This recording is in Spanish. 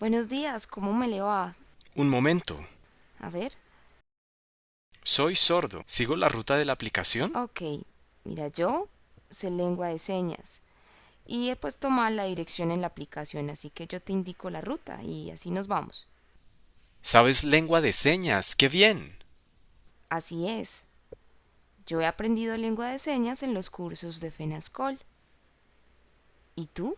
Buenos días, ¿cómo me le va? Un momento. A ver. Soy sordo. ¿Sigo la ruta de la aplicación? Ok, mira, yo sé lengua de señas y he puesto mal la dirección en la aplicación, así que yo te indico la ruta y así nos vamos. ¿Sabes lengua de señas? ¡Qué bien! Así es. Yo he aprendido lengua de señas en los cursos de FENASCOL. ¿Y tú?